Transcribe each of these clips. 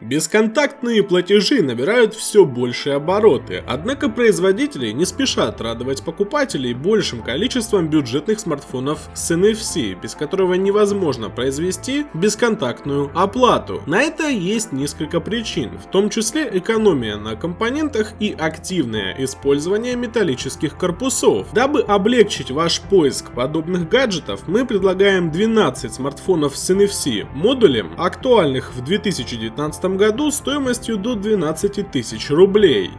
Бесконтактные платежи набирают все большие обороты, однако производители не спешат радовать покупателей большим количеством бюджетных смартфонов с NFC, без которого невозможно произвести бесконтактную оплату. На это есть несколько причин, в том числе экономия на компонентах и активное использование металлических корпусов. Дабы облегчить ваш поиск подобных гаджетов, мы предлагаем 12 смартфонов с NFC модулем, актуальных в 2019 году стоимостью до 12 тысяч рублей.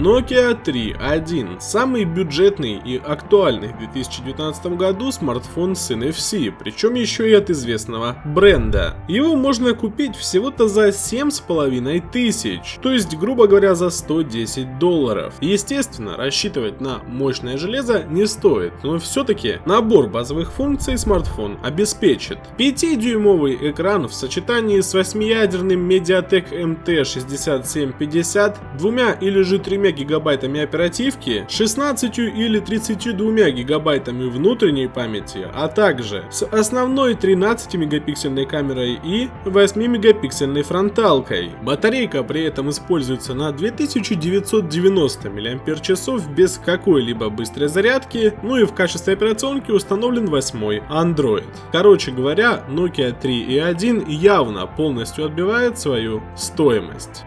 Nokia 3.1 – самый бюджетный и актуальный в 2019 году смартфон с NFC, причем еще и от известного бренда. Его можно купить всего-то за 7,5 тысяч, то есть грубо говоря за 110 долларов. Естественно, рассчитывать на мощное железо не стоит, но все-таки набор базовых функций смартфон обеспечит. 5-дюймовый экран в сочетании с 8-ядерным Mediatek MT6750, двумя или же тремя гигабайтами оперативки, 16 или 32 гигабайтами внутренней памяти, а также с основной 13 мегапиксельной камерой и 8 мегапиксельной фронталкой. Батарейка при этом используется на 2990 мАч без какой-либо быстрой зарядки, ну и в качестве операционки установлен 8 Android. Короче говоря, Nokia 3.1 явно полностью отбивает свою стоимость.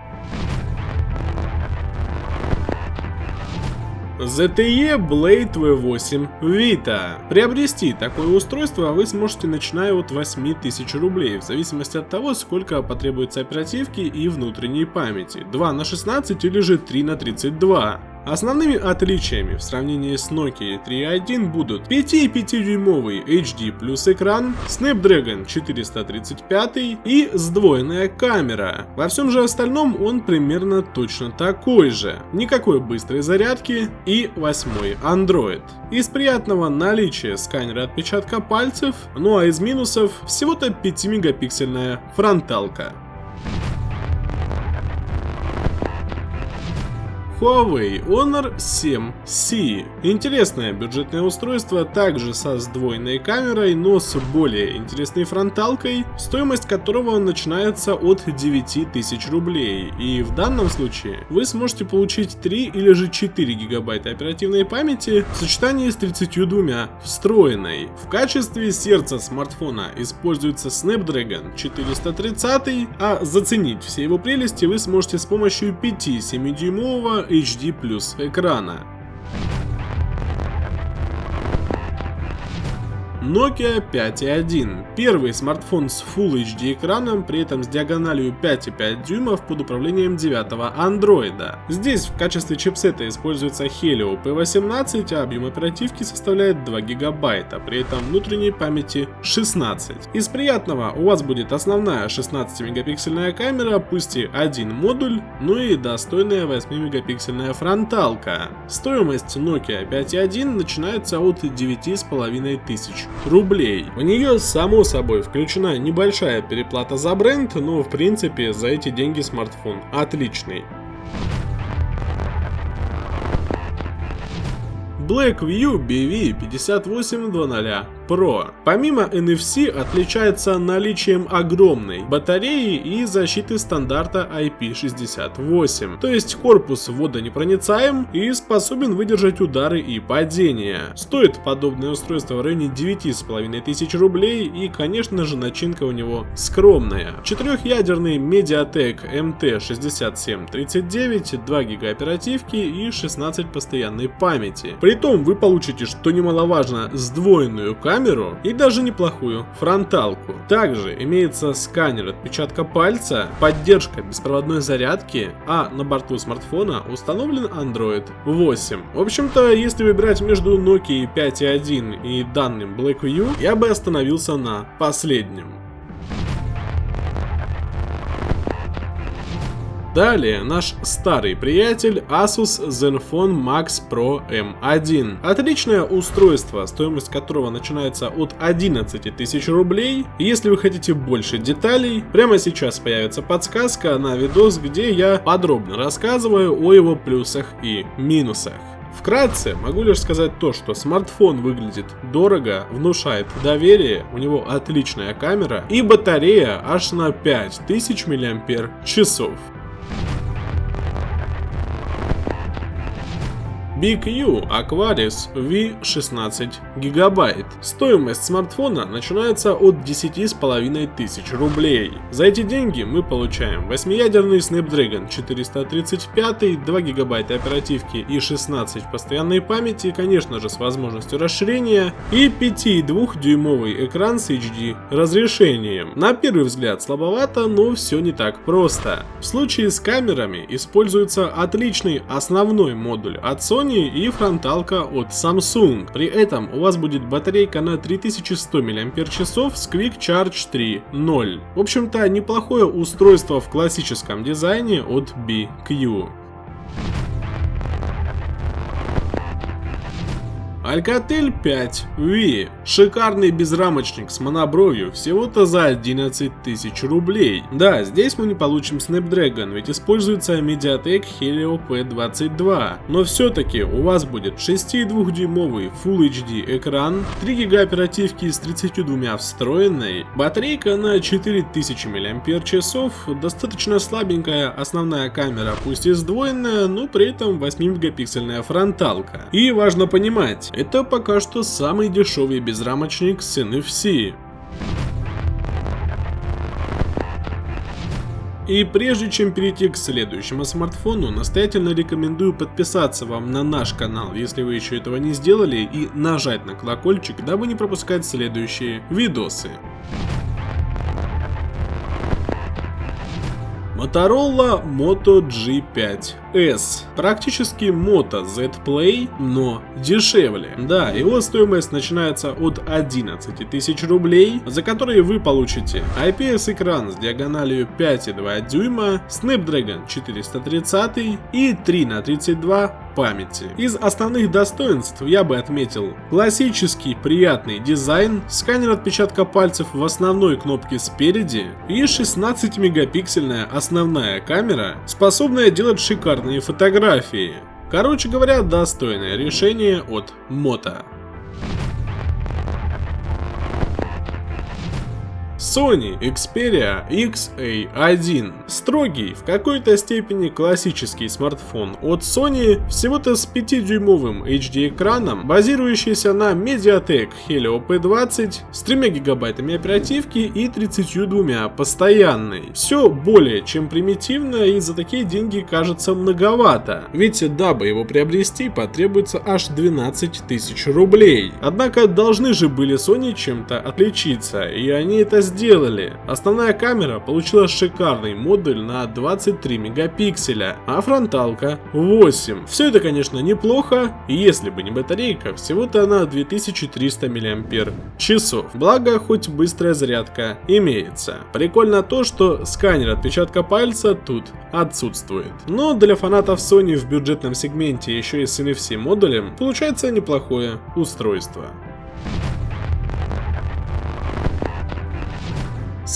ZTE Blade V8 Vita. Приобрести такое устройство вы сможете начиная от 8000 рублей, в зависимости от того, сколько потребуется оперативки и внутренней памяти, 2 на 16 или же 3 на 32. Основными отличиями в сравнении с Nokia 3.1 будут 5,5-дюймовый HD плюс экран, Snapdragon 435 и сдвоенная камера. Во всем же остальном он примерно точно такой же. Никакой быстрой зарядки и 8 Android. Из приятного наличия сканера отпечатка пальцев, ну а из минусов всего-то 5-мегапиксельная фронталка. Huawei Honor 7C. Интересное бюджетное устройство, также со сдвоенной камерой, но с более интересной фронталкой, стоимость которого начинается от 9000 рублей. И в данном случае вы сможете получить 3 или же 4 гигабайта оперативной памяти в сочетании с 32 встроенной. В качестве сердца смартфона используется Snapdragon 430, а заценить все его прелести вы сможете с помощью 5-7 дюймового HD плюс экрана. Nokia 5.1. Первый смартфон с Full HD экраном, при этом с диагональю 5,5 дюймов под управлением 9 андроида. Здесь в качестве чипсета используется Helio P18, а объем оперативки составляет 2 гигабайта, при этом внутренней памяти 16. Из приятного у вас будет основная 16 мегапиксельная камера, пусть и один модуль, ну и достойная 8 мегапиксельная фронталка. Стоимость Nokia 5.1 начинается от 9,5 тысяч рублей. В нее, само собой, включена небольшая переплата за бренд, но в принципе за эти деньги смартфон отличный. Blackview BV5800 Pro. Помимо NFC отличается наличием огромной батареи и защиты стандарта IP68. То есть корпус водонепроницаем и способен выдержать удары и падения. Стоит подобное устройство в районе 9500 рублей и конечно же начинка у него скромная. Четырехъядерный Mediatek MT6739, 2 ГБ оперативки и 16 постоянной памяти. Притом вы получите, что немаловажно, сдвоенную камеру камеру и даже неплохую фронталку. Также имеется сканер отпечатка пальца, поддержка беспроводной зарядки, а на борту смартфона установлен Android 8. В общем-то, если выбирать между Nokia 5.1 и данным Blackview, я бы остановился на последнем. Далее наш старый приятель Asus Zenfone Max Pro M1. Отличное устройство, стоимость которого начинается от 11 тысяч рублей. Если вы хотите больше деталей, прямо сейчас появится подсказка на видос, где я подробно рассказываю о его плюсах и минусах. Вкратце могу лишь сказать то, что смартфон выглядит дорого, внушает доверие, у него отличная камера и батарея аж на 5000 мАч. BQ Aquaris V16 гигабайт. Стоимость смартфона начинается от 10,5 тысяч рублей. За эти деньги мы получаем 8-ядерный Snapdragon 435, 2 гигабайта оперативки и 16 постоянной памяти, конечно же с возможностью расширения, и 5,2-дюймовый экран с HD разрешением. На первый взгляд слабовато, но все не так просто. В случае с камерами используется отличный основной модуль от Sony Sony и фронталка от Samsung. При этом у вас будет батарейка на 3100 мАч с Quick Charge 3.0. В общем-то, неплохое устройство в классическом дизайне от BQ. Alcatel 5 V. Шикарный безрамочник с монобровью всего-то за 11 тысяч рублей. Да, здесь мы не получим Snapdragon, ведь используется Mediatek Helio P22. Но все-таки у вас будет 6,2-дюймовый Full HD экран, 3 ГБ оперативки с 32 встроенной, батарейка на 4000 мАч, достаточно слабенькая основная камера, пусть и сдвоенная, но при этом 8 мегапиксельная фронталка. И важно понимать, это пока что самый дешевый безрамочник с NFC. И прежде чем перейти к следующему смартфону, настоятельно рекомендую подписаться вам на наш канал, если вы еще этого не сделали, и нажать на колокольчик, дабы не пропускать следующие видосы. Motorola Moto G5 S. Практически Moto Z Play, но дешевле. Да, его стоимость начинается от 11 тысяч рублей, за которые вы получите IPS-экран с диагональю 5,2 дюйма, Snapdragon 430 и 3 на 32 памяти. Из основных достоинств я бы отметил классический приятный дизайн, сканер отпечатка пальцев в основной кнопке спереди и 16 мегапиксельная основная камера, способная делать шикарные фотографии. Короче говоря, достойное решение от Moto. Sony Xperia XA1. Sтрогий, в какой-то степени классический смартфон от Sony, всего-то с 5-дюймовым HD-экраном, базирующийся на Mediatek Helio P20 с 3 гигабайтами оперативки и 32 постоянной. Все более чем примитивно и за такие деньги кажется многовато, ведь дабы его приобрести потребуется аж 12 тысяч рублей. Однако должны же были Sony чем-то отличиться, и они это сделали сделали. Основная камера получила шикарный модуль на 23 мегапикселя, а фронталка 8. Все это, конечно, неплохо, если бы не батарейка, всего-то на 2300 мАч. Благо, хоть быстрая зарядка имеется. Прикольно то, что сканер отпечатка пальца тут отсутствует. Но для фанатов Sony в бюджетном сегменте еще и с NFC модулем получается неплохое устройство.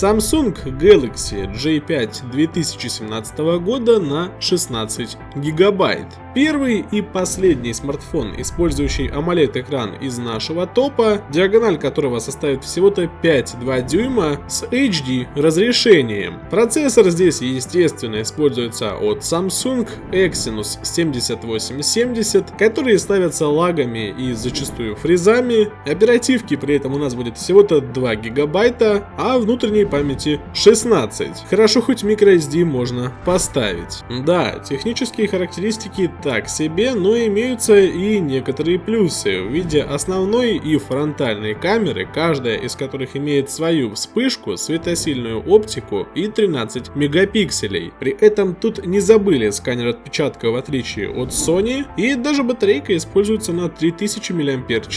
Samsung Galaxy J5 2017 года на 16 гигабайт. Первый и последний смартфон, использующий AMOLED экран из нашего топа, диагональ которого составит всего-то 5,2 дюйма с HD разрешением. Процессор здесь естественно используется от Samsung Exynos 7870, которые ставятся лагами и зачастую фрезами. Оперативки при этом у нас будет всего-то 2 гигабайта, а внутренней памяти 16. Хорошо хоть microSD можно поставить. Да, технические характеристики так себе, но имеются и некоторые плюсы в виде основной и фронтальной камеры, каждая из которых имеет свою вспышку, светосильную оптику и 13 мегапикселей. При этом тут не забыли сканер отпечатка в отличие от Sony, и даже батарейка используется на 3000 мАч,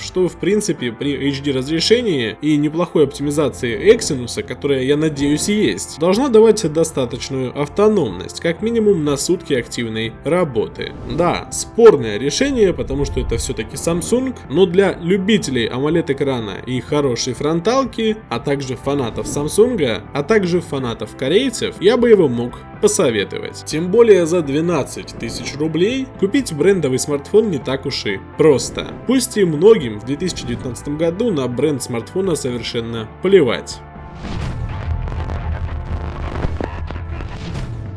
что в принципе при HD разрешении и неплохой оптимизации Exynos минуса, которая, я надеюсь, есть, должна давать достаточную автономность, как минимум на сутки активной работы. Да, спорное решение, потому что это все-таки Samsung, но для любителей AMOLED экрана и хорошей фронталки, а также фанатов Samsung, а также фанатов корейцев, я бы его мог посоветовать. Тем более за 12 тысяч рублей купить брендовый смартфон не так уж и просто. Пусть и многим в 2019 году на бренд смартфона совершенно плевать.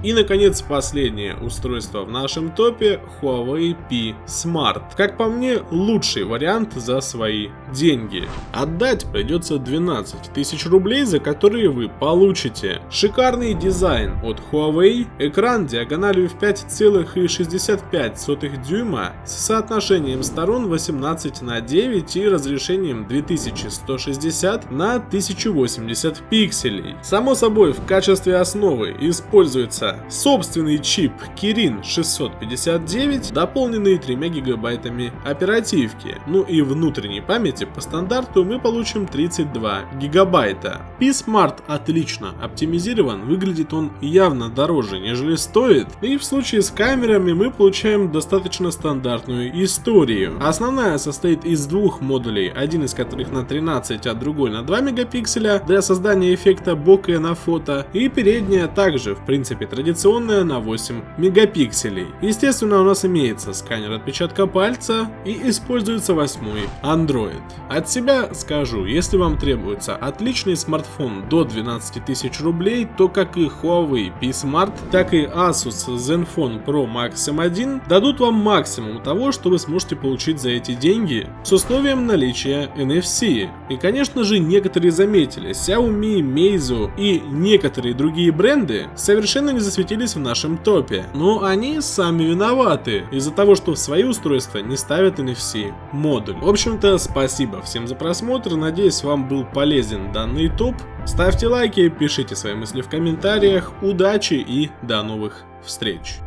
И, наконец, последнее устройство в нашем топе Huawei P Smart. Как по мне, лучший вариант за свои деньги. Отдать придется 12 тысяч рублей, за которые вы получите шикарный дизайн от Huawei, экран диагональю в 5,65 дюйма с соотношением сторон 18 на 9 и разрешением 2160 на 1080 пикселей. Само собой, в качестве основы используется собственный чип Kirin 659, дополненный 3 гигабайтами оперативки. Ну и внутренней памяти по стандарту мы получим 32 гигабайта. P-Smart отлично оптимизирован, выглядит он явно дороже, нежели стоит. И в случае с камерами мы получаем достаточно стандартную историю. Основная состоит из двух модулей, один из которых на 13, а другой на 2 мегапикселя для создания эффекта бока на фото. И передняя также, в принципе, традиционная на 8 мегапикселей. Естественно, у нас имеется сканер отпечатка пальца и используется восьмой Android. От себя скажу, если вам требуется отличный смартфон до 12 тысяч рублей, то как и Huawei P Smart, так и Asus Zenfone Pro Max M1 дадут вам максимум того, что вы сможете получить за эти деньги с условием наличия NFC. И конечно же некоторые заметили, Xiaomi, Meizu и некоторые другие бренды совершенно не засветились в нашем топе. Но они сами виноваты из-за того, что в свои устройства не ставят NFC модуль. В общем-то, спасибо всем за просмотр, надеюсь вам был полезен данный топ. Ставьте лайки, пишите свои мысли в комментариях, удачи и до новых встреч.